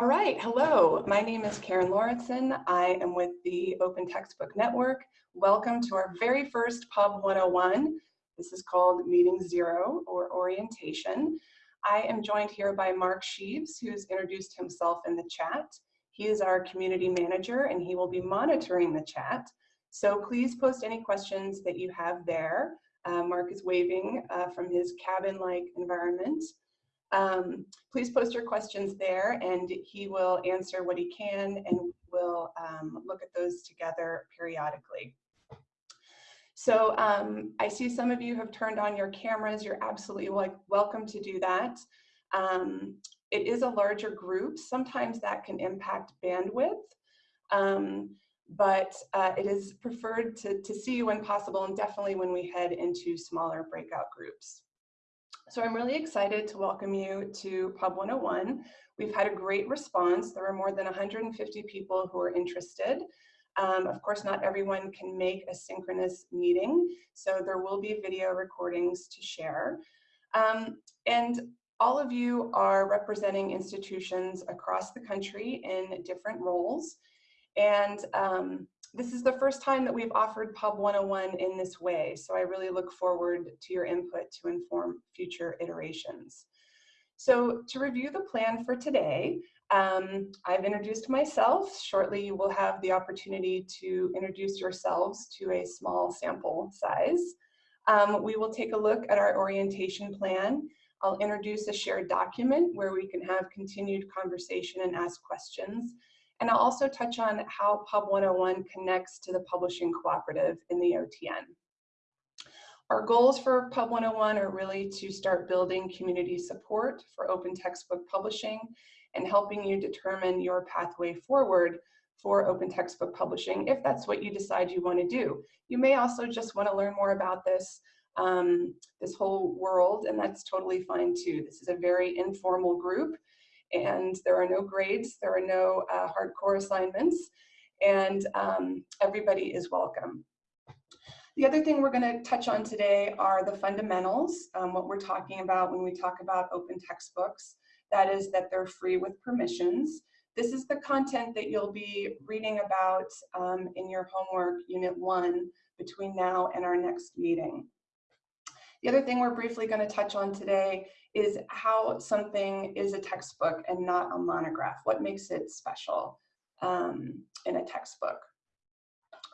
All right, hello. My name is Karen Lauritsen. I am with the Open Textbook Network. Welcome to our very first Pub 101. This is called Meeting Zero or Orientation. I am joined here by Mark Sheaves, who's introduced himself in the chat. He is our community manager and he will be monitoring the chat. So please post any questions that you have there. Uh, Mark is waving uh, from his cabin-like environment. Um, please post your questions there and he will answer what he can and we'll um, look at those together periodically. So um, I see some of you have turned on your cameras. You're absolutely like welcome to do that. Um, it is a larger group. Sometimes that can impact bandwidth, um, but uh, it is preferred to, to see you when possible and definitely when we head into smaller breakout groups. So I'm really excited to welcome you to Pub 101. We've had a great response. There are more than 150 people who are interested. Um, of course, not everyone can make a synchronous meeting, so there will be video recordings to share. Um, and all of you are representing institutions across the country in different roles. And um, this is the first time that we've offered Pub 101 in this way, so I really look forward to your input to inform future iterations. So to review the plan for today, um, I've introduced myself. Shortly, you will have the opportunity to introduce yourselves to a small sample size. Um, we will take a look at our orientation plan. I'll introduce a shared document where we can have continued conversation and ask questions. And I'll also touch on how Pub 101 connects to the publishing cooperative in the OTN. Our goals for Pub 101 are really to start building community support for open textbook publishing and helping you determine your pathway forward for open textbook publishing if that's what you decide you want to do. You may also just want to learn more about this um, this whole world and that's totally fine too. This is a very informal group and there are no grades, there are no uh, hardcore assignments, and um, everybody is welcome. The other thing we're going to touch on today are the fundamentals, um, what we're talking about when we talk about open textbooks. That is that they're free with permissions. This is the content that you'll be reading about um, in your homework, Unit 1, between now and our next meeting. The other thing we're briefly going to touch on today is how something is a textbook and not a monograph. What makes it special um, in a textbook?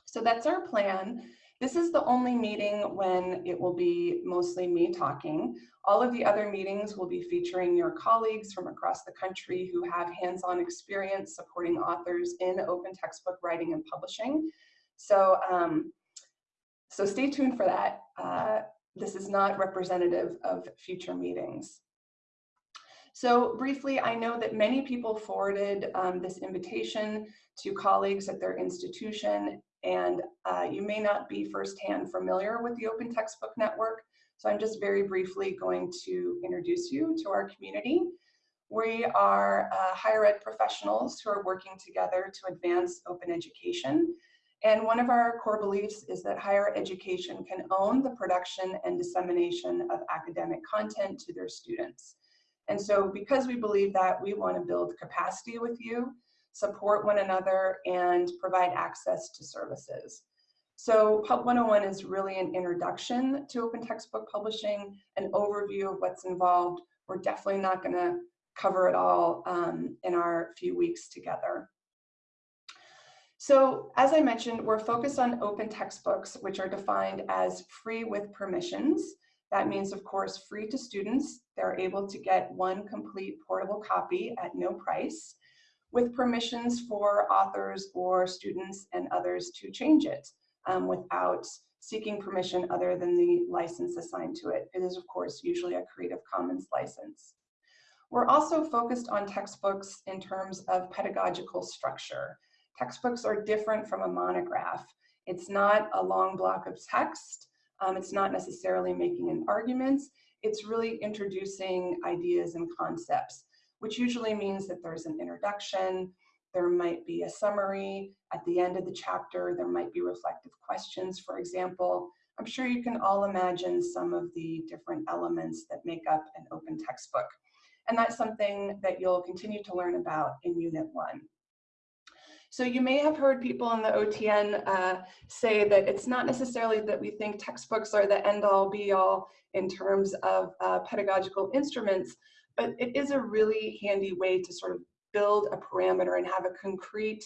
So that's our plan. This is the only meeting when it will be mostly me talking. All of the other meetings will be featuring your colleagues from across the country who have hands-on experience supporting authors in open textbook writing and publishing. So, um, so stay tuned for that. Uh, this is not representative of future meetings. So briefly, I know that many people forwarded um, this invitation to colleagues at their institution, and uh, you may not be firsthand familiar with the Open Textbook Network, so I'm just very briefly going to introduce you to our community. We are uh, higher ed professionals who are working together to advance open education and one of our core beliefs is that higher education can own the production and dissemination of academic content to their students. And so because we believe that, we want to build capacity with you, support one another, and provide access to services. So Pub 101 is really an introduction to open textbook publishing, an overview of what's involved. We're definitely not going to cover it all um, in our few weeks together. So as I mentioned, we're focused on open textbooks, which are defined as free with permissions. That means, of course, free to students. They're able to get one complete portable copy at no price with permissions for authors or students and others to change it um, without seeking permission other than the license assigned to it. It is, of course, usually a Creative Commons license. We're also focused on textbooks in terms of pedagogical structure. Textbooks are different from a monograph. It's not a long block of text. Um, it's not necessarily making an argument. It's really introducing ideas and concepts, which usually means that there's an introduction, there might be a summary at the end of the chapter, there might be reflective questions, for example. I'm sure you can all imagine some of the different elements that make up an open textbook. and that's something that you'll continue to learn about in Unit 1. So you may have heard people in the OTN uh, say that it's not necessarily that we think textbooks are the end all be all in terms of uh, pedagogical instruments, but it is a really handy way to sort of build a parameter and have a concrete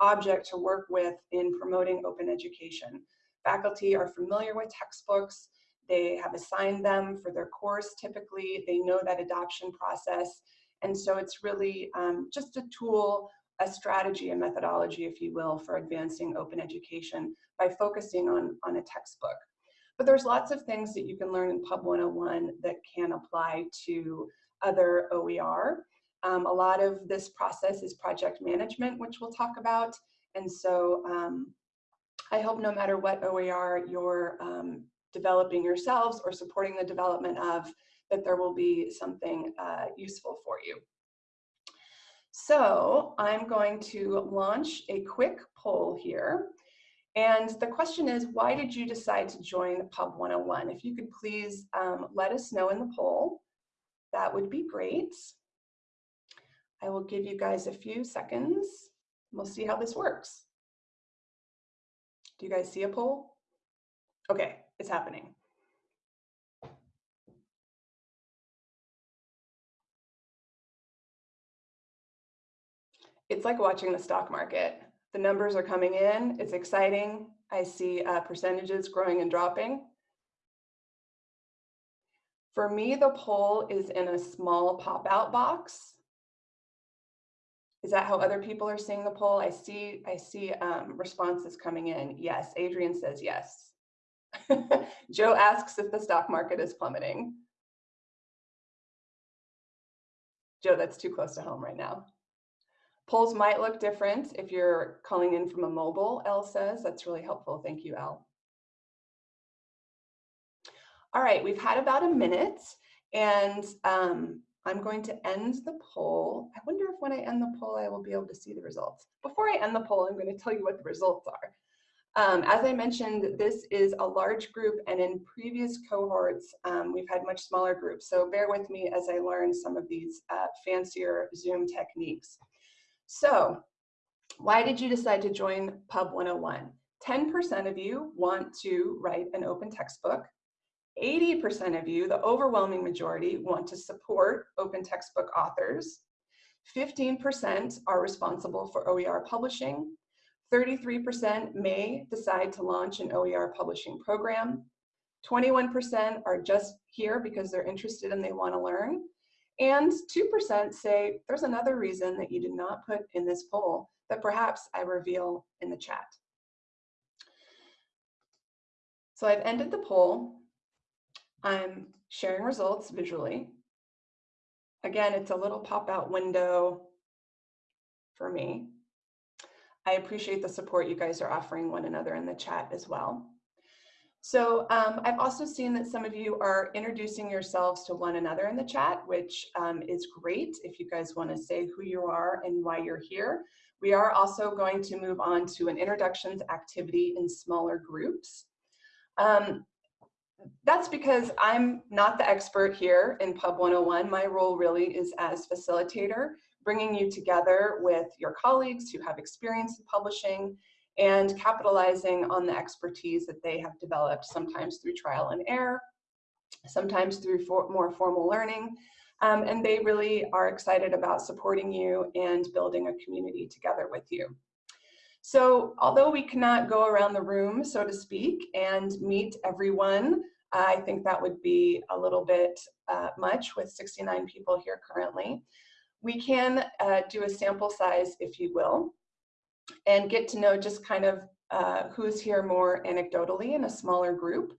object to work with in promoting open education. Faculty are familiar with textbooks, they have assigned them for their course typically, they know that adoption process, and so it's really um, just a tool, a strategy, a methodology, if you will, for advancing open education by focusing on, on a textbook. But there's lots of things that you can learn in Pub 101 that can apply to other OER. Um, a lot of this process is project management, which we'll talk about. And so um, I hope no matter what OER you're um, developing yourselves or supporting the development of, that there will be something uh, useful for you. So I'm going to launch a quick poll here. And the question is, why did you decide to join Pub 101? If you could please um, let us know in the poll, that would be great. I will give you guys a few seconds. We'll see how this works. Do you guys see a poll? Okay, it's happening. It's like watching the stock market. The numbers are coming in, it's exciting. I see uh, percentages growing and dropping. For me, the poll is in a small pop-out box. Is that how other people are seeing the poll? I see, I see um, responses coming in. Yes, Adrian says yes. Joe asks if the stock market is plummeting. Joe, that's too close to home right now. Polls might look different if you're calling in from a mobile, Elle says. That's really helpful. Thank you, Elle. All right, we've had about a minute and um, I'm going to end the poll. I wonder if when I end the poll, I will be able to see the results. Before I end the poll, I'm going to tell you what the results are. Um, as I mentioned, this is a large group and in previous cohorts, um, we've had much smaller groups. So bear with me as I learn some of these uh, fancier Zoom techniques. So why did you decide to join Pub 101? 10% of you want to write an open textbook. 80% of you, the overwhelming majority, want to support open textbook authors. 15% are responsible for OER publishing. 33% may decide to launch an OER publishing program. 21% are just here because they're interested and they want to learn. And 2% say there's another reason that you did not put in this poll that perhaps I reveal in the chat. So I've ended the poll. I'm sharing results visually. Again, it's a little pop-out window for me. I appreciate the support you guys are offering one another in the chat as well. So um, I've also seen that some of you are introducing yourselves to one another in the chat, which um, is great if you guys want to say who you are and why you're here. We are also going to move on to an introductions activity in smaller groups. Um, that's because I'm not the expert here in Pub 101. My role really is as facilitator, bringing you together with your colleagues who have experience in publishing and capitalizing on the expertise that they have developed, sometimes through trial and error, sometimes through for more formal learning. Um, and they really are excited about supporting you and building a community together with you. So although we cannot go around the room, so to speak, and meet everyone, I think that would be a little bit uh, much with 69 people here currently. We can uh, do a sample size, if you will and get to know just kind of uh, who's here more anecdotally in a smaller group.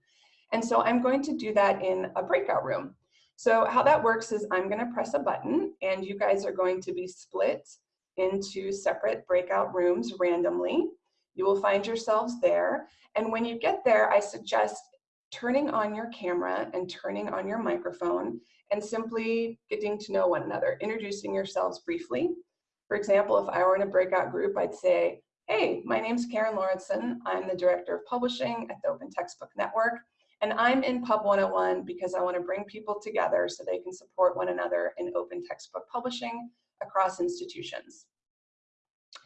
And so I'm going to do that in a breakout room. So how that works is I'm gonna press a button and you guys are going to be split into separate breakout rooms randomly. You will find yourselves there. And when you get there, I suggest turning on your camera and turning on your microphone and simply getting to know one another, introducing yourselves briefly. For example, if I were in a breakout group, I'd say, hey, my name's Karen Lauritsen. I'm the Director of Publishing at the Open Textbook Network. And I'm in Pub 101 because I want to bring people together so they can support one another in open textbook publishing across institutions.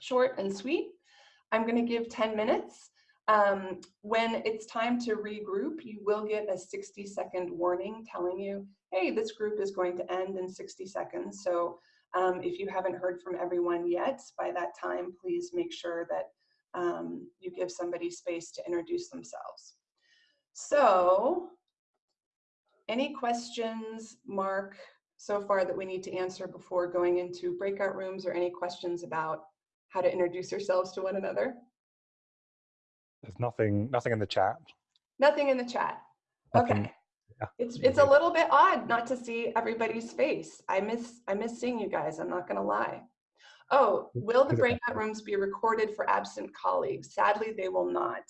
Short and sweet. I'm going to give 10 minutes. Um, when it's time to regroup, you will get a 60 second warning telling you, hey, this group is going to end in 60 seconds. So um, if you haven't heard from everyone yet, by that time, please make sure that um, you give somebody space to introduce themselves. So any questions, Mark, so far that we need to answer before going into breakout rooms or any questions about how to introduce yourselves to one another? There's nothing, nothing in the chat. Nothing in the chat. Nothing, Okay. Yeah. It's it's a little bit odd not to see everybody's face. I miss I miss seeing you guys. I'm not gonna lie. Oh, will the Look at that. breakout rooms be recorded for absent colleagues? Sadly, they will not.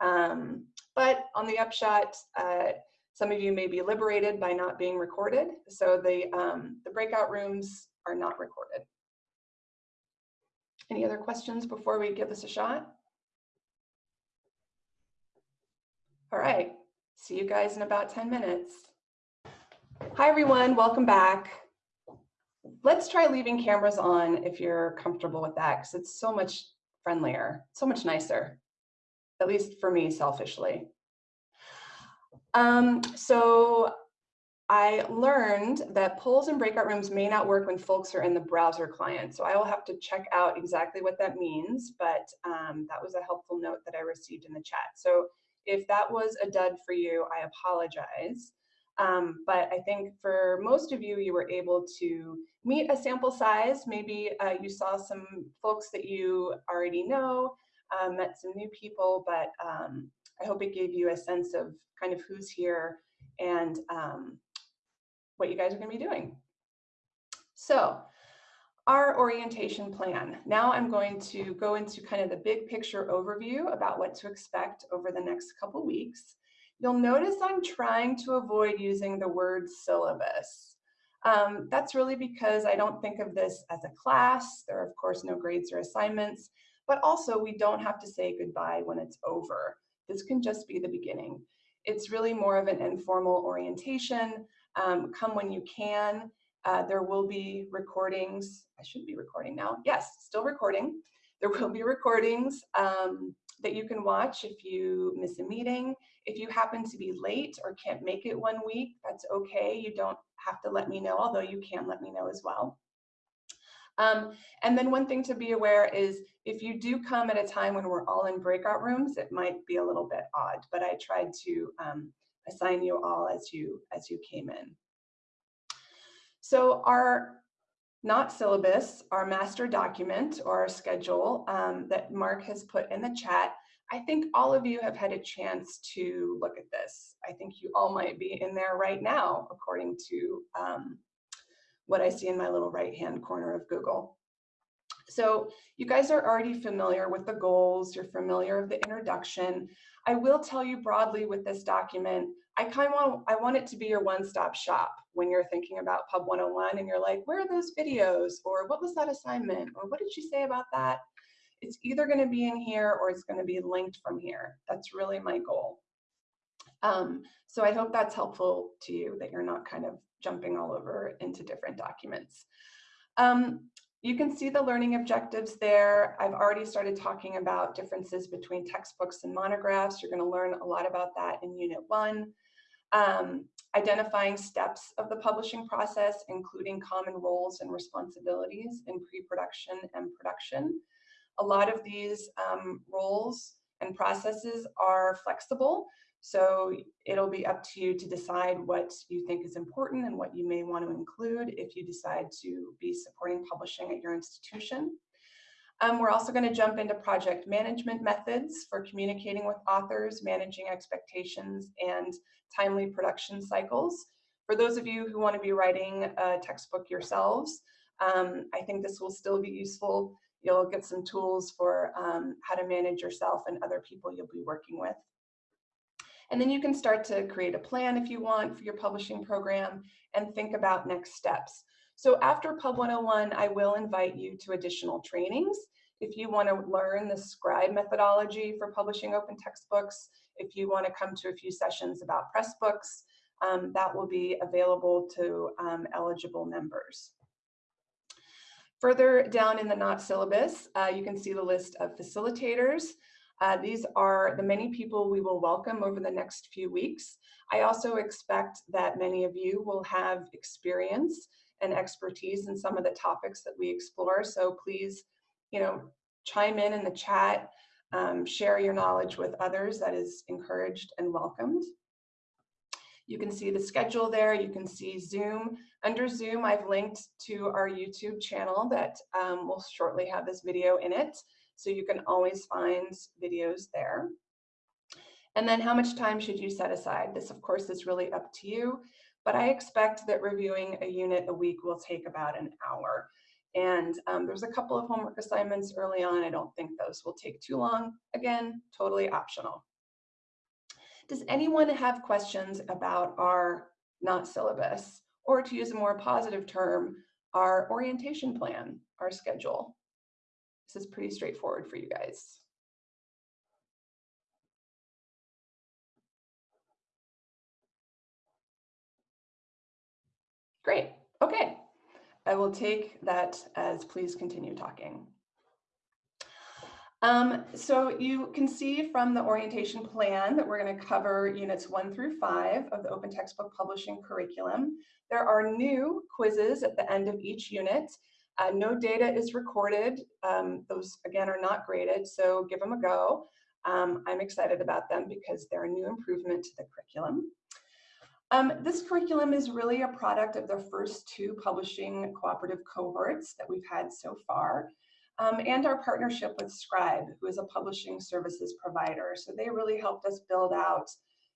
Um, but on the upshot, uh, some of you may be liberated by not being recorded. So the um, the breakout rooms are not recorded. Any other questions before we give this a shot? All right, see you guys in about 10 minutes. Hi, everyone, welcome back. Let's try leaving cameras on if you're comfortable with that, because it's so much friendlier, so much nicer, at least for me selfishly. Um, so I learned that polls and breakout rooms may not work when folks are in the browser client. So I will have to check out exactly what that means, but um, that was a helpful note that I received in the chat. So if that was a dud for you, I apologize. Um, but I think for most of you, you were able to meet a sample size. Maybe uh, you saw some folks that you already know, um, met some new people, but um, I hope it gave you a sense of kind of who's here and um, what you guys are going to be doing. So our orientation plan. Now I'm going to go into kind of the big picture overview about what to expect over the next couple weeks. You'll notice I'm trying to avoid using the word syllabus. Um, that's really because I don't think of this as a class. There are of course no grades or assignments, but also we don't have to say goodbye when it's over. This can just be the beginning. It's really more of an informal orientation. Um, come when you can. Uh, there will be recordings. I should be recording now. Yes, still recording. There will be recordings um, that you can watch if you miss a meeting. If you happen to be late or can't make it one week, that's okay. You don't have to let me know, although you can let me know as well. Um, and then one thing to be aware is if you do come at a time when we're all in breakout rooms, it might be a little bit odd, but I tried to um, assign you all as you as you came in. So our not syllabus, our master document or our schedule um, that Mark has put in the chat, I think all of you have had a chance to look at this. I think you all might be in there right now, according to um, what I see in my little right-hand corner of Google. So you guys are already familiar with the goals, you're familiar with the introduction. I will tell you broadly with this document, I kind of want, I want it to be your one-stop shop when you're thinking about Pub 101 and you're like, where are those videos? Or what was that assignment? Or what did she say about that? It's either gonna be in here or it's gonna be linked from here. That's really my goal. Um, so I hope that's helpful to you, that you're not kind of jumping all over into different documents. Um, you can see the learning objectives there. I've already started talking about differences between textbooks and monographs. You're gonna learn a lot about that in Unit 1. Um, identifying steps of the publishing process, including common roles and responsibilities in pre-production and production. A lot of these um, roles and processes are flexible, so it'll be up to you to decide what you think is important and what you may want to include if you decide to be supporting publishing at your institution. Um, we're also going to jump into project management methods for communicating with authors, managing expectations, and timely production cycles. For those of you who want to be writing a textbook yourselves, um, I think this will still be useful. You'll get some tools for um, how to manage yourself and other people you'll be working with. And then you can start to create a plan if you want for your publishing program and think about next steps. So after Pub 101, I will invite you to additional trainings. If you want to learn the scribe methodology for publishing open textbooks, if you want to come to a few sessions about Pressbooks, um, that will be available to um, eligible members. Further down in the not syllabus, uh, you can see the list of facilitators. Uh, these are the many people we will welcome over the next few weeks. I also expect that many of you will have experience and expertise in some of the topics that we explore. So please, you know, chime in in the chat, um, share your knowledge with others. That is encouraged and welcomed. You can see the schedule there. You can see Zoom. Under Zoom, I've linked to our YouTube channel that um, will shortly have this video in it. So you can always find videos there. And then how much time should you set aside? This, of course, is really up to you, but I expect that reviewing a unit a week will take about an hour. And um, there's a couple of homework assignments early on. I don't think those will take too long. Again, totally optional. Does anyone have questions about our not syllabus, or to use a more positive term, our orientation plan, our schedule? This is pretty straightforward for you guys. Great, okay. I will take that as please continue talking. Um, so you can see from the orientation plan that we're going to cover units one through five of the open textbook publishing curriculum. There are new quizzes at the end of each unit. Uh, no data is recorded. Um, those, again, are not graded, so give them a go. Um, I'm excited about them because they're a new improvement to the curriculum. Um, this curriculum is really a product of the first two publishing cooperative cohorts that we've had so far um, and our partnership with Scribe, who is a publishing services provider. So they really helped us build out,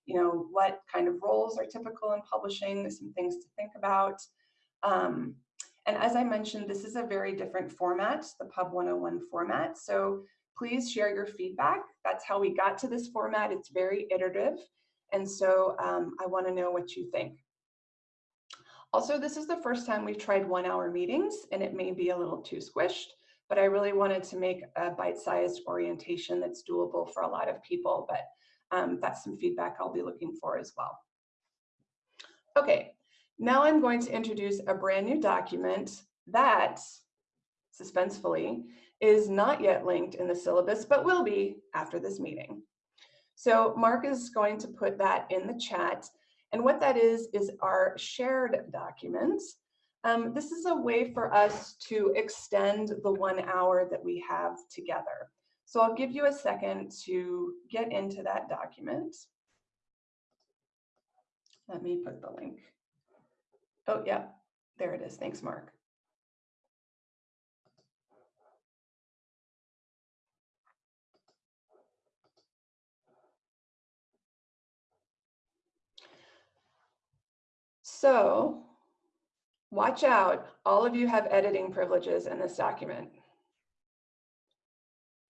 you know, what kind of roles are typical in publishing, some things to think about. Um, and as I mentioned, this is a very different format, the Pub 101 format. So please share your feedback. That's how we got to this format. It's very iterative. And so um, I wanna know what you think. Also, this is the first time we've tried one hour meetings and it may be a little too squished but I really wanted to make a bite-sized orientation that's doable for a lot of people, but um, that's some feedback I'll be looking for as well. Okay, now I'm going to introduce a brand new document that, suspensefully, is not yet linked in the syllabus, but will be after this meeting. So Mark is going to put that in the chat. And what that is, is our shared document um, this is a way for us to extend the one hour that we have together. So I'll give you a second to get into that document. Let me put the link. Oh, yeah, there it is. Thanks, Mark. So Watch out, all of you have editing privileges in this document.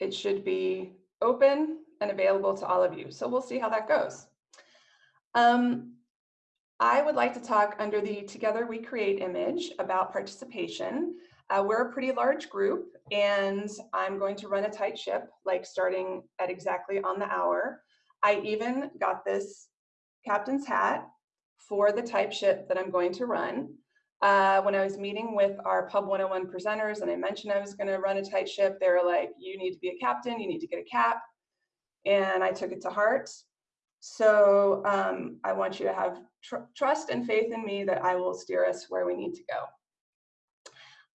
It should be open and available to all of you. So we'll see how that goes. Um, I would like to talk under the Together We Create image about participation. Uh, we're a pretty large group and I'm going to run a tight ship, like starting at exactly on the hour. I even got this captain's hat for the type ship that I'm going to run. Uh, when I was meeting with our Pub 101 presenters and I mentioned I was going to run a tight ship, they were like, you need to be a captain, you need to get a cap. And I took it to heart. So um, I want you to have tr trust and faith in me that I will steer us where we need to go.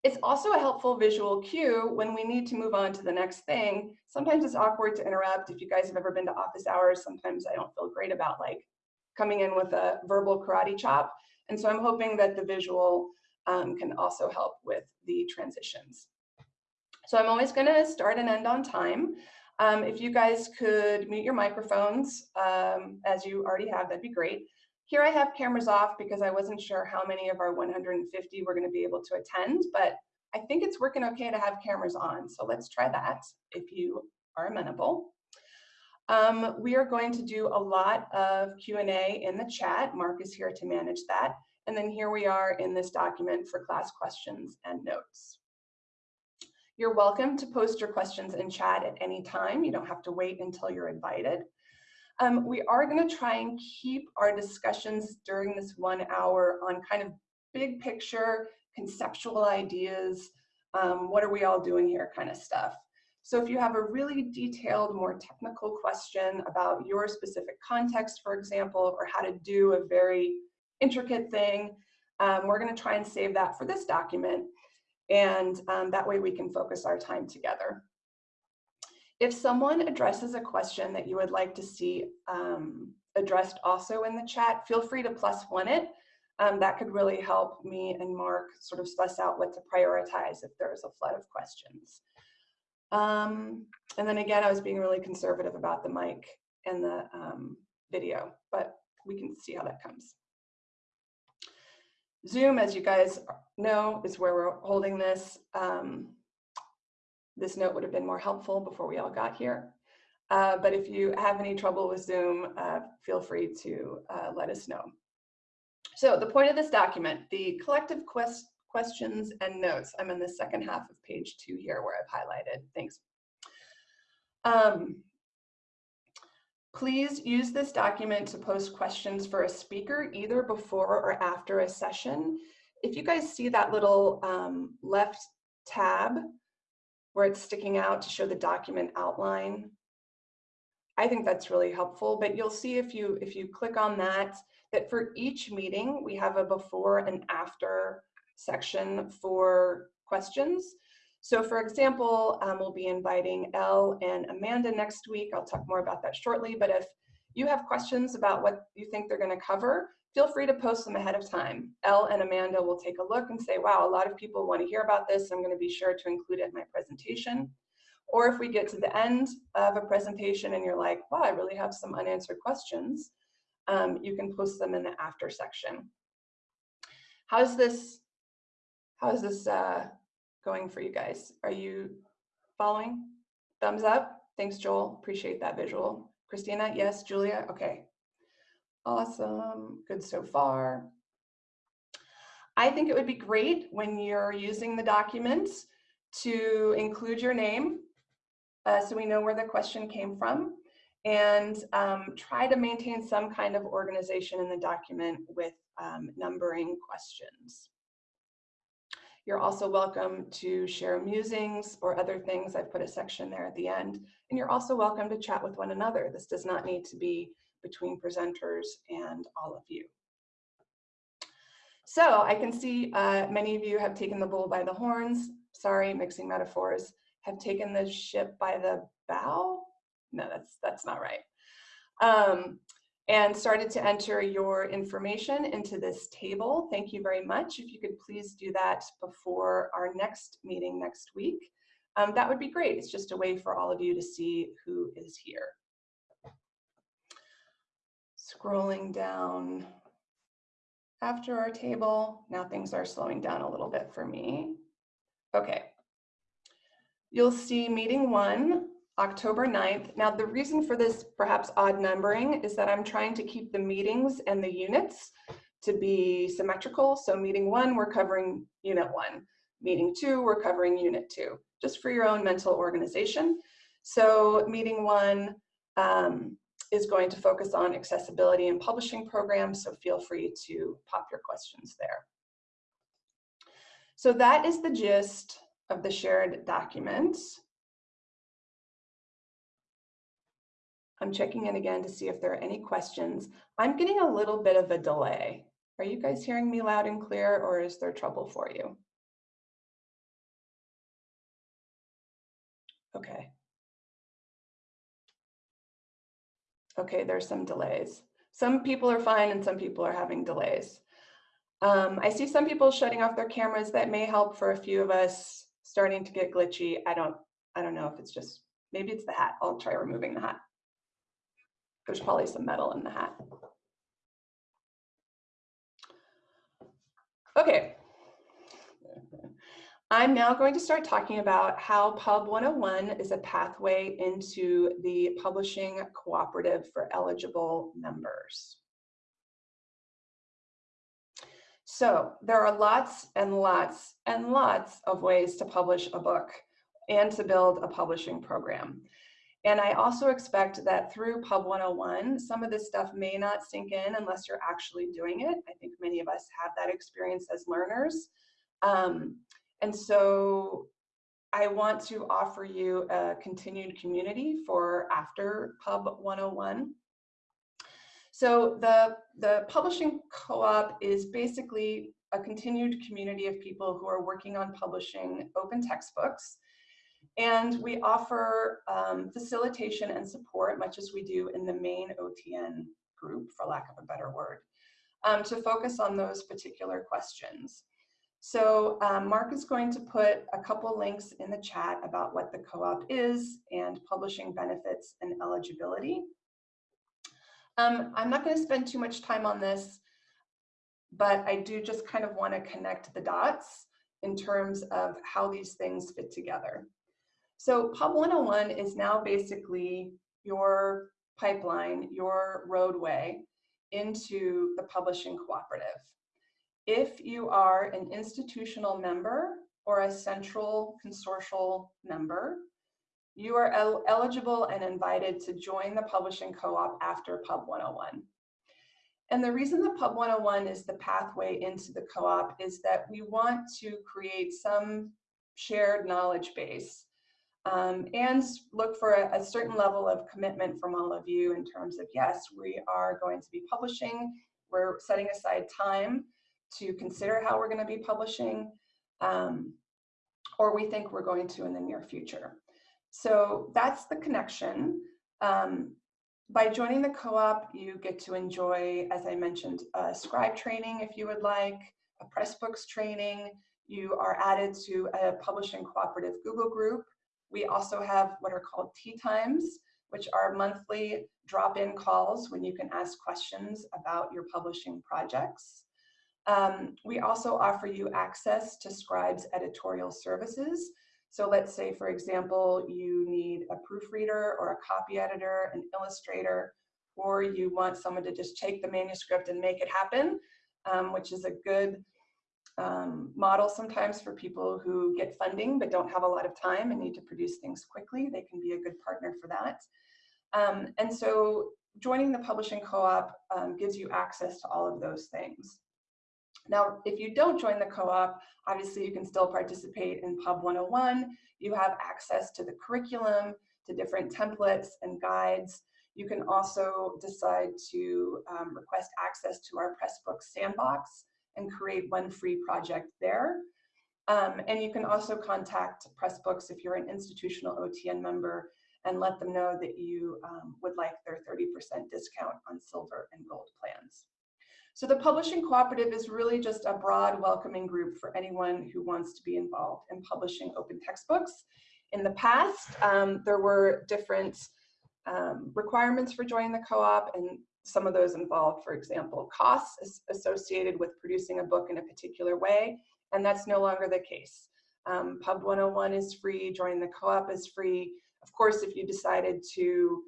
It's also a helpful visual cue when we need to move on to the next thing. Sometimes it's awkward to interrupt. If you guys have ever been to office hours, sometimes I don't feel great about like coming in with a verbal karate chop. And so I'm hoping that the visual um, can also help with the transitions. So I'm always going to start and end on time. Um, if you guys could mute your microphones, um, as you already have, that'd be great. Here I have cameras off because I wasn't sure how many of our 150 were going to be able to attend, but I think it's working okay to have cameras on. So let's try that if you are amenable. Um, we are going to do a lot of Q&A in the chat. Mark is here to manage that. And then here we are in this document for class questions and notes. You're welcome to post your questions in chat at any time. You don't have to wait until you're invited. Um, we are going to try and keep our discussions during this one hour on kind of big picture, conceptual ideas, um, what are we all doing here kind of stuff. So if you have a really detailed, more technical question about your specific context, for example, or how to do a very intricate thing, um, we're going to try and save that for this document. And um, that way we can focus our time together. If someone addresses a question that you would like to see um, addressed also in the chat, feel free to plus one it. Um, that could really help me and Mark sort of suss out what to prioritize if there's a flood of questions. Um, and then again, I was being really conservative about the mic and the um, video, but we can see how that comes. Zoom, as you guys know, is where we're holding this. Um, this note would have been more helpful before we all got here. Uh, but if you have any trouble with Zoom, uh, feel free to uh, let us know. So the point of this document, the collective quest questions and notes. I'm in the second half of page two here where I've highlighted. Thanks. Um, please use this document to post questions for a speaker either before or after a session. If you guys see that little um, left tab where it's sticking out to show the document outline. I think that's really helpful, but you'll see if you if you click on that, that for each meeting, we have a before and after section for questions. So for example, um, we'll be inviting Elle and Amanda next week. I'll talk more about that shortly, but if you have questions about what you think they're gonna cover, feel free to post them ahead of time. Elle and Amanda will take a look and say, wow, a lot of people want to hear about this. I'm going to be sure to include it in my presentation. Or if we get to the end of a presentation and you're like, wow, I really have some unanswered questions, um, you can post them in the after section. How's this, how is this uh, going for you guys? Are you following? Thumbs up? Thanks, Joel. Appreciate that visual. Christina, yes. Julia, okay. Awesome, good so far. I think it would be great when you're using the documents to include your name uh, so we know where the question came from and um, try to maintain some kind of organization in the document with um, numbering questions. You're also welcome to share musings or other things. I've put a section there at the end. And you're also welcome to chat with one another. This does not need to be between presenters and all of you. So I can see uh, many of you have taken the bull by the horns. Sorry, mixing metaphors. Have taken the ship by the bow? No, that's, that's not right. Um, and started to enter your information into this table. Thank you very much. If you could please do that before our next meeting next week, um, that would be great. It's just a way for all of you to see who is here scrolling down after our table. Now things are slowing down a little bit for me. Okay. You'll see meeting one, October 9th. Now the reason for this perhaps odd numbering is that I'm trying to keep the meetings and the units to be symmetrical. So meeting one, we're covering unit one. Meeting two, we're covering unit two, just for your own mental organization. So meeting one, um, is going to focus on accessibility and publishing programs, so feel free to pop your questions there. So that is the gist of the shared document. I'm checking in again to see if there are any questions. I'm getting a little bit of a delay. Are you guys hearing me loud and clear or is there trouble for you? Okay. okay, there's some delays. Some people are fine and some people are having delays. Um, I see some people shutting off their cameras that may help for a few of us starting to get glitchy. I don't, I don't know if it's just, maybe it's the hat. I'll try removing the hat. There's probably some metal in the hat. Okay, I'm now going to start talking about how Pub 101 is a pathway into the publishing cooperative for eligible members. So there are lots and lots and lots of ways to publish a book and to build a publishing program. And I also expect that through Pub 101, some of this stuff may not sink in unless you're actually doing it. I think many of us have that experience as learners. Um, and so I want to offer you a continued community for after Pub 101. So the, the publishing co-op is basically a continued community of people who are working on publishing open textbooks. And we offer um, facilitation and support, much as we do in the main OTN group, for lack of a better word, um, to focus on those particular questions. So um, Mark is going to put a couple links in the chat about what the co-op is and publishing benefits and eligibility. Um, I'm not going to spend too much time on this, but I do just kind of want to connect the dots in terms of how these things fit together. So Pub 101 is now basically your pipeline, your roadway into the publishing cooperative. If you are an institutional member or a central consortial member, you are el eligible and invited to join the publishing co-op after Pub 101. And the reason the Pub 101 is the pathway into the co-op is that we want to create some shared knowledge base um, and look for a, a, certain level of commitment from all of you in terms of, yes, we are going to be publishing, we're setting aside time to consider how we're gonna be publishing, um, or we think we're going to in the near future. So that's the connection. Um, by joining the co-op, you get to enjoy, as I mentioned, a scribe training if you would like, a Pressbooks training. You are added to a publishing cooperative Google group we also have what are called tea times, which are monthly drop-in calls when you can ask questions about your publishing projects. Um, we also offer you access to Scribe's editorial services. So let's say, for example, you need a proofreader or a copy editor, an illustrator, or you want someone to just take the manuscript and make it happen, um, which is a good um, model sometimes for people who get funding but don't have a lot of time and need to produce things quickly. They can be a good partner for that. Um, and so joining the publishing co-op um, gives you access to all of those things. Now, if you don't join the co-op, obviously you can still participate in Pub 101. You have access to the curriculum, to different templates and guides. You can also decide to um, request access to our Pressbooks sandbox, and create one free project there. Um, and you can also contact Pressbooks if you're an institutional OTN member and let them know that you um, would like their 30% discount on silver and gold plans. So the Publishing Cooperative is really just a broad welcoming group for anyone who wants to be involved in publishing open textbooks. In the past, um, there were different um, requirements for joining the co-op and some of those involve, for example, costs associated with producing a book in a particular way, and that's no longer the case. Um, Pub 101 is free, joining the co-op is free. Of course, if you decided to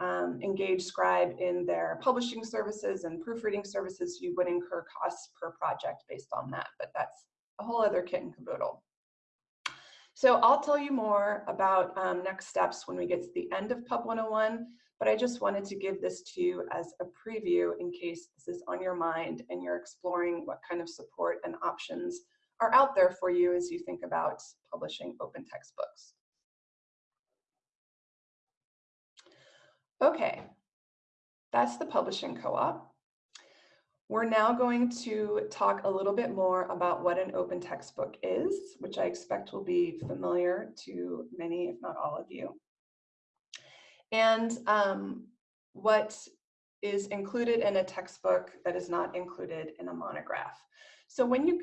um, engage Scribe in their publishing services and proofreading services, you would incur costs per project based on that, but that's a whole other kit and caboodle. So I'll tell you more about um, next steps when we get to the end of Pub 101, but I just wanted to give this to you as a preview in case this is on your mind and you're exploring what kind of support and options are out there for you as you think about publishing open textbooks. Okay, that's the publishing co-op. We're now going to talk a little bit more about what an open textbook is, which I expect will be familiar to many, if not all of you and um, what is included in a textbook that is not included in a monograph. So when you,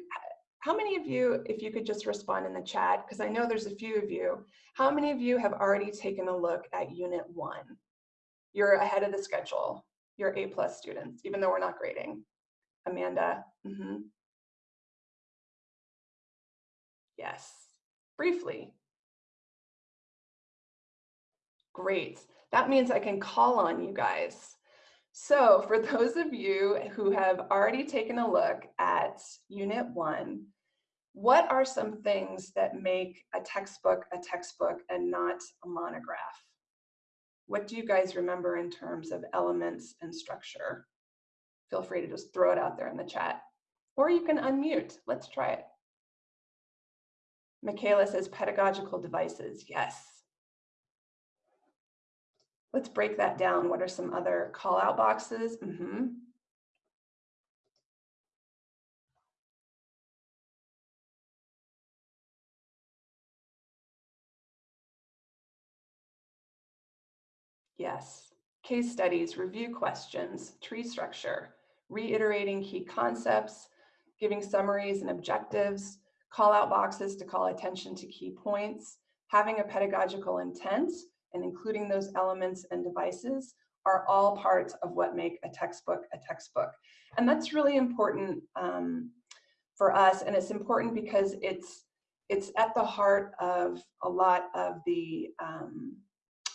how many of you, if you could just respond in the chat, because I know there's a few of you, how many of you have already taken a look at unit one? You're ahead of the schedule. You're A plus students, even though we're not grading. Amanda, mm -hmm. Yes, briefly. Great. That means I can call on you guys. So for those of you who have already taken a look at Unit 1, what are some things that make a textbook a textbook and not a monograph? What do you guys remember in terms of elements and structure? Feel free to just throw it out there in the chat. Or you can unmute. Let's try it. Michaela says pedagogical devices. Yes. Let's break that down. What are some other call out boxes? Mm -hmm. Yes. Case studies, review questions, tree structure, reiterating key concepts, giving summaries and objectives, call out boxes to call attention to key points, having a pedagogical intent, and including those elements and devices are all parts of what make a textbook a textbook. And that's really important um, for us, and it's important because it's it's at the heart of a lot of the um,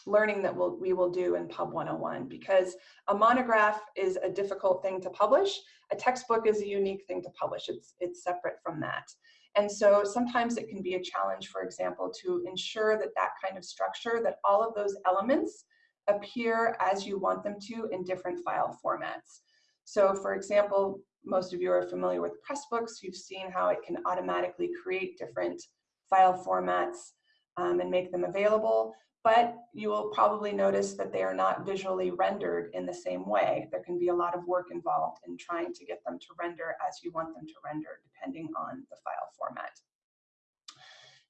learning that we'll, we will do in Pub 101 because a monograph is a difficult thing to publish. A textbook is a unique thing to publish. It's, it's separate from that. And so sometimes it can be a challenge, for example, to ensure that that kind of structure, that all of those elements appear as you want them to in different file formats. So for example, most of you are familiar with Pressbooks. You've seen how it can automatically create different file formats um, and make them available but you will probably notice that they are not visually rendered in the same way. There can be a lot of work involved in trying to get them to render as you want them to render, depending on the file format.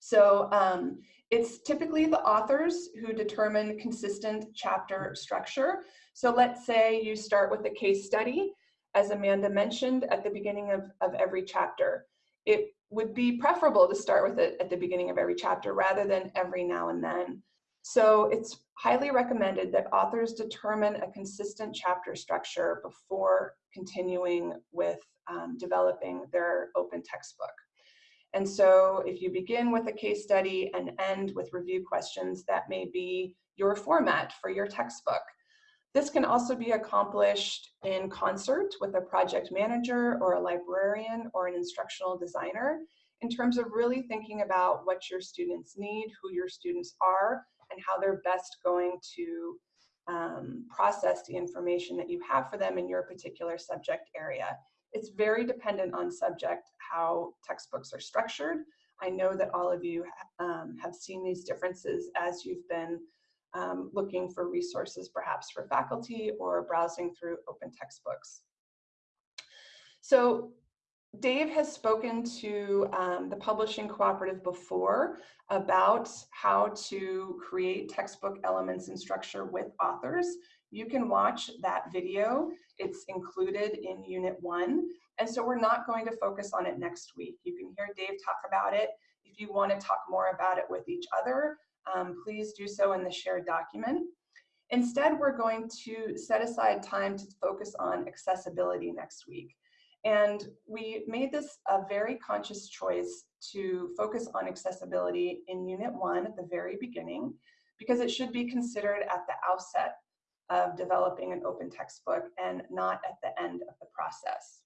So um, it's typically the authors who determine consistent chapter structure. So let's say you start with a case study, as Amanda mentioned at the beginning of, of every chapter. It would be preferable to start with it at the beginning of every chapter rather than every now and then. So it's highly recommended that authors determine a consistent chapter structure before continuing with um, developing their open textbook. And so if you begin with a case study and end with review questions, that may be your format for your textbook. This can also be accomplished in concert with a project manager or a librarian or an instructional designer in terms of really thinking about what your students need, who your students are, and how they're best going to um, process the information that you have for them in your particular subject area. It's very dependent on subject how textbooks are structured. I know that all of you um, have seen these differences as you've been um, looking for resources perhaps for faculty or browsing through open textbooks. So Dave has spoken to um, the Publishing Cooperative before about how to create textbook elements and structure with authors. You can watch that video. It's included in Unit 1. And so we're not going to focus on it next week. You can hear Dave talk about it. If you want to talk more about it with each other, um, please do so in the shared document. Instead, we're going to set aside time to focus on accessibility next week. And we made this a very conscious choice to focus on accessibility in Unit 1 at the very beginning, because it should be considered at the outset of developing an open textbook and not at the end of the process.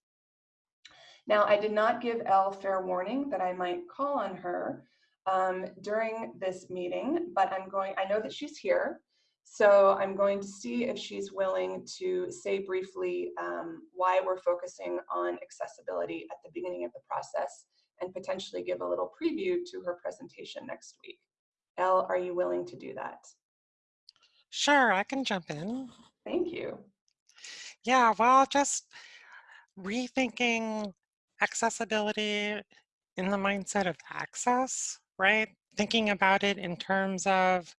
Now, I did not give Elle fair warning that I might call on her um, during this meeting, but I'm going, I know that she's here, so I'm going to see if she's willing to say briefly um, why we're focusing on accessibility at the beginning of the process and potentially give a little preview to her presentation next week. Elle, are you willing to do that? Sure, I can jump in. Thank you. Yeah, well, just rethinking accessibility in the mindset of access, right? Thinking about it in terms of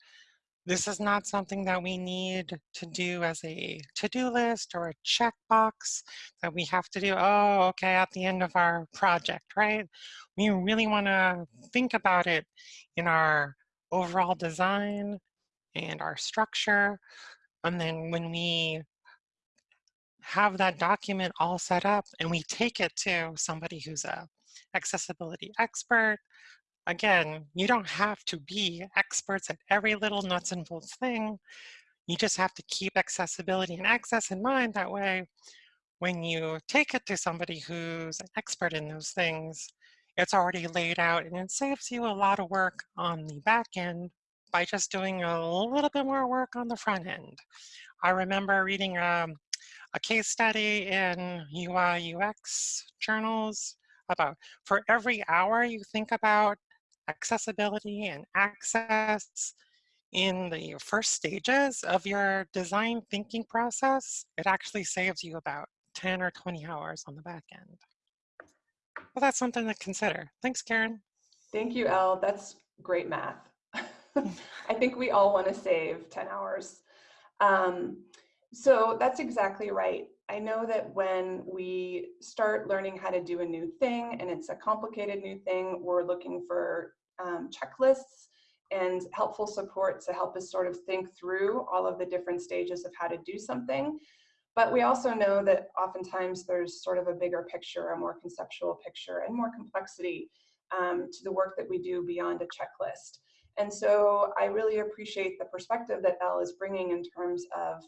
this is not something that we need to do as a to-do list or a checkbox that we have to do, oh, okay, at the end of our project, right? We really want to think about it in our overall design and our structure. And then when we have that document all set up and we take it to somebody who's a accessibility expert, Again, you don't have to be experts at every little nuts and bolts thing. You just have to keep accessibility and access in mind. That way, when you take it to somebody who's an expert in those things, it's already laid out and it saves you a lot of work on the back end by just doing a little bit more work on the front end. I remember reading um, a case study in UI UX journals about for every hour you think about accessibility and access in the first stages of your design thinking process, it actually saves you about 10 or 20 hours on the back end. Well, that's something to consider. Thanks, Karen. Thank you, Elle. That's great math. I think we all want to save 10 hours. Um, so that's exactly right. I know that when we start learning how to do a new thing and it's a complicated new thing, we're looking for um, checklists and helpful support to help us sort of think through all of the different stages of how to do something. But we also know that oftentimes there's sort of a bigger picture, a more conceptual picture, and more complexity um, to the work that we do beyond a checklist. And so I really appreciate the perspective that Elle is bringing in terms of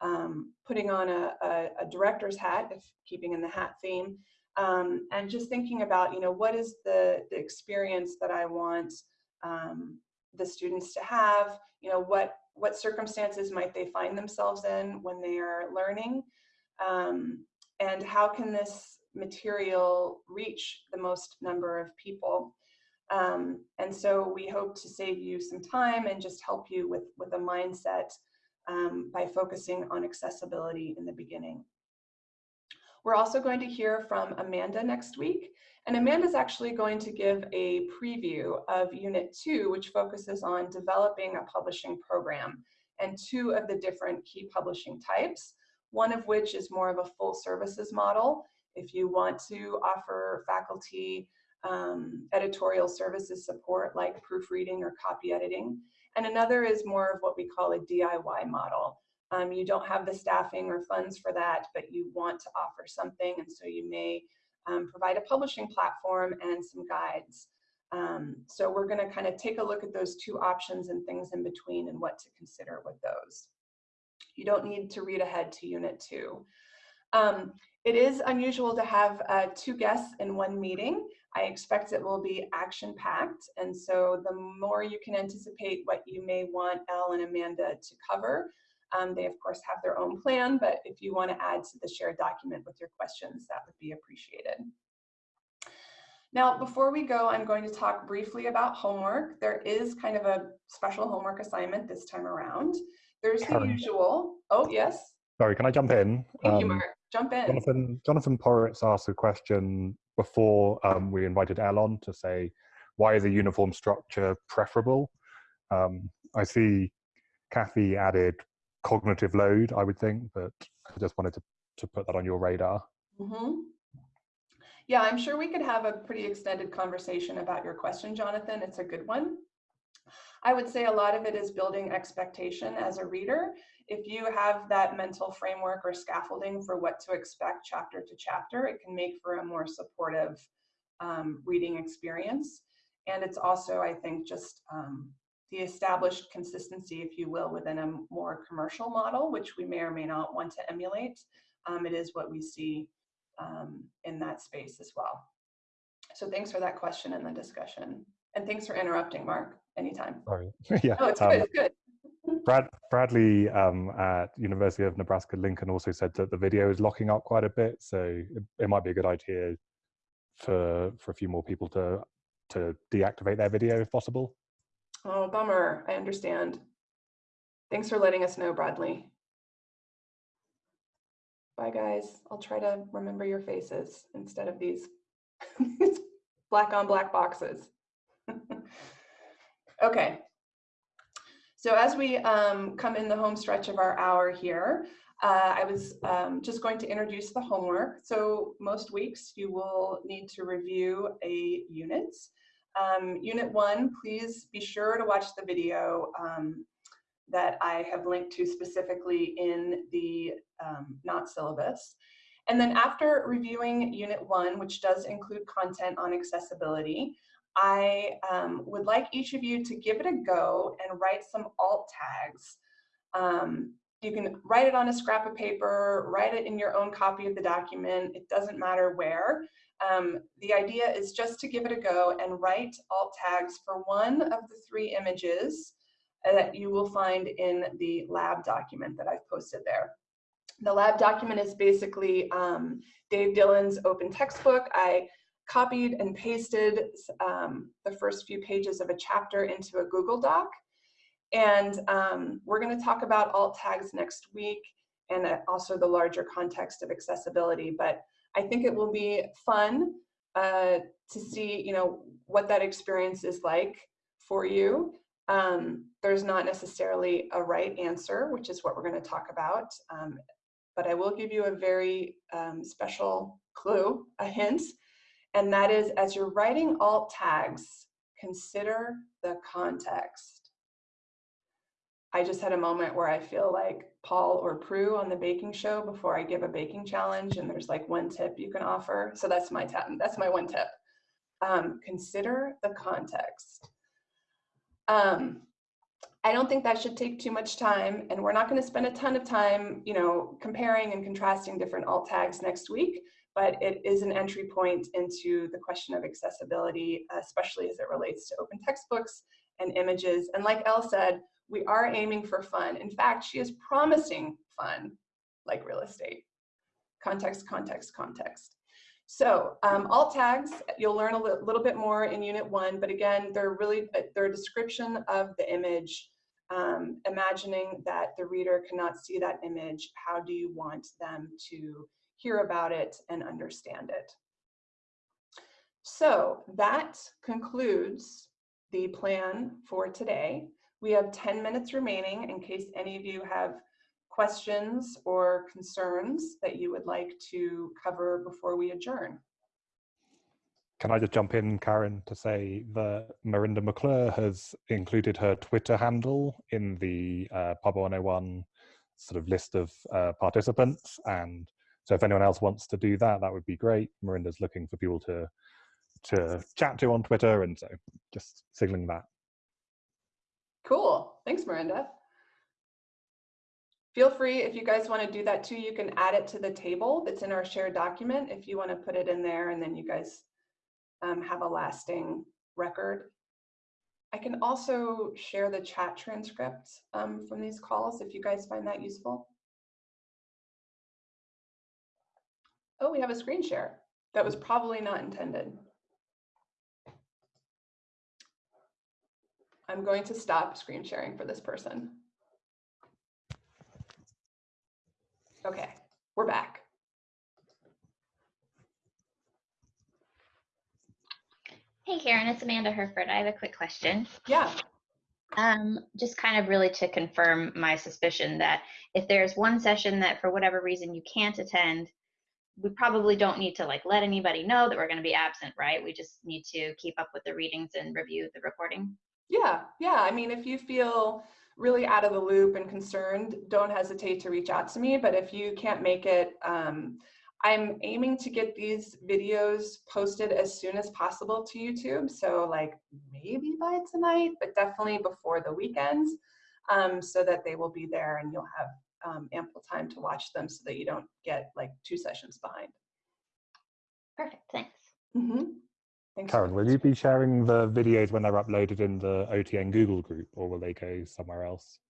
um, putting on a, a, a, director's hat, if keeping in the hat theme, um, and just thinking about, you know, what is the, the experience that I want um, the students to have, you know, what, what circumstances might they find themselves in when they are learning, um, and how can this material reach the most number of people. Um, and so we hope to save you some time and just help you with, with a mindset um, by focusing on accessibility in the beginning. We're also going to hear from Amanda next week. And Amanda's actually going to give a preview of Unit 2, which focuses on developing a publishing program and two of the different key publishing types, one of which is more of a full services model. If you want to offer faculty um, editorial services support like proofreading or copy editing. And another is more of what we call a DIY model. Um, you don't have the staffing or funds for that, but you want to offer something, and so you may um, provide a publishing platform and some guides. Um, so we're going to kind of take a look at those two options and things in between and what to consider with those. You don't need to read ahead to Unit 2. Um, it is unusual to have uh, two guests in one meeting. I expect it will be action-packed, and so the more you can anticipate what you may want Elle and Amanda to cover, um, they of course have their own plan, but if you want to add to the shared document with your questions, that would be appreciated. Now, before we go, I'm going to talk briefly about homework. There is kind of a special homework assignment this time around. There's the usual, oh yes. Sorry, can I jump in? Thank um, you, Mark. Jump in. Jonathan, Jonathan Poritz asked a question before um, we invited Elon to say, why is a uniform structure preferable? Um, I see Kathy added cognitive load, I would think, but I just wanted to, to put that on your radar. Mm -hmm. Yeah, I'm sure we could have a pretty extended conversation about your question, Jonathan. It's a good one. I would say a lot of it is building expectation as a reader. If you have that mental framework or scaffolding for what to expect chapter to chapter, it can make for a more supportive um, reading experience. And it's also, I think, just um, the established consistency, if you will, within a more commercial model, which we may or may not want to emulate. Um, it is what we see um, in that space as well. So thanks for that question and the discussion. And thanks for interrupting, Mark, anytime. Sorry. yeah. Oh, it's good, um, it's good. Brad, Bradley um, at University of Nebraska Lincoln also said that the video is locking up quite a bit, so it, it, might be a good idea for for a few more people to to deactivate their video if possible. Oh, bummer. I understand. Thanks for letting us know, Bradley. Bye, guys. I'll try to remember your faces instead of these black on black boxes. okay. So as we um, come in the home stretch of our hour here, uh, I was um, just going to introduce the homework. So most weeks you will need to review a unit. Um, unit one, please be sure to watch the video um, that I have linked to specifically in the um, not syllabus. And then after reviewing unit one, which does include content on accessibility, I um, would like each of you to give it a go and write some alt tags. Um, you can write it on a scrap of paper, write it in your own copy of the document, it doesn't matter where. Um, the idea is just to give it a go and write alt tags for one of the three images that you will find in the lab document that I've posted there. The lab document is basically um, Dave Dillon's open textbook. I copied and pasted um, the first few pages of a chapter into a Google Doc. And um, we're gonna talk about alt tags next week and uh, also the larger context of accessibility. But I think it will be fun uh, to see, you know, what that experience is like for you. Um, there's not necessarily a right answer, which is what we're going to talk about. Um, but I will give you a very um, special clue, a hint, and that is as you're writing alt tags, consider the context. I just had a moment where I feel like Paul or Prue on the baking show before I give a baking challenge and there's like one tip you can offer. So that's my tip, that's my one tip. Um, consider the context. Um, I don't think that should take too much time and we're not gonna spend a ton of time, you know, comparing and contrasting different alt tags next week, but it is an entry point into the question of accessibility, especially as it relates to open textbooks and images. And like Elle said, we are aiming for fun. In fact, she is promising fun, like real estate. Context, context, context. So um, alt tags, you'll learn a li little bit more in unit one, but again, they're really, uh, they're a description of the image, um, imagining that the reader cannot see that image. How do you want them to hear about it and understand it? So that concludes the plan for today. We have 10 minutes remaining in case any of you have questions or concerns that you would like to cover before we adjourn? Can I just jump in, Karen, to say that Marinda McClure has included her Twitter handle in the uh, Pub 101 sort of list of uh, participants. And so if anyone else wants to do that, that would be great. Marinda's looking for people to to chat to on Twitter. And so just signaling that. Cool. Thanks, Marinda. Feel free, if you guys want to do that too, you can add it to the table that's in our shared document if you want to put it in there and then you guys um, have a lasting record. I can also share the chat transcripts um, from these calls if you guys find that useful. Oh, we have a screen share. That was probably not intended. I'm going to stop screen sharing for this person. Okay, we're back. Hey Karen, it's Amanda Herford. I have a quick question. Yeah. Um, just kind of really to confirm my suspicion that if there's one session that for whatever reason you can't attend, we probably don't need to like let anybody know that we're going to be absent, right? We just need to keep up with the readings and review the recording. Yeah, yeah. I mean, if you feel really out of the loop and concerned, don't hesitate to reach out to me. But if you can't make it, um, I'm aiming to get these videos posted as soon as possible to YouTube. So like maybe by tonight, but definitely before the weekends um, so that they will be there and you'll have um, ample time to watch them so that you don't get like two sessions behind. Perfect, thanks. Mm -hmm. Thanks Karen, will you be sharing the videos when they're uploaded in the OTN Google group or will they go somewhere else?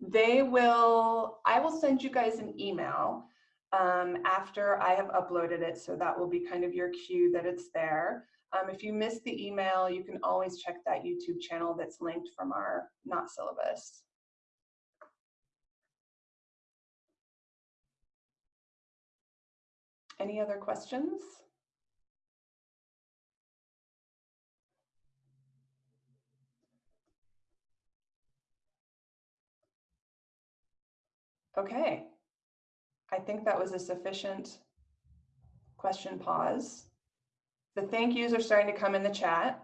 They will, I will send you guys an email um, after I have uploaded it. So that will be kind of your cue that it's there. Um, if you missed the email, you can always check that YouTube channel that's linked from our not syllabus. Any other questions? Okay. I think that was a sufficient question pause. The thank yous are starting to come in the chat.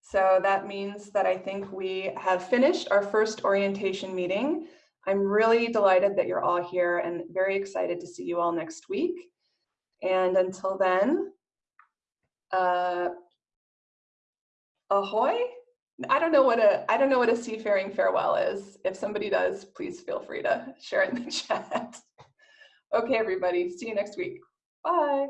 So that means that I think we have finished our first orientation meeting. I'm really delighted that you're all here and very excited to see you all next week. And until then, uh, ahoy. I don't know what a I don't know what a seafaring farewell is. If somebody does, please feel free to share in the chat. okay, everybody. See you next week. Bye.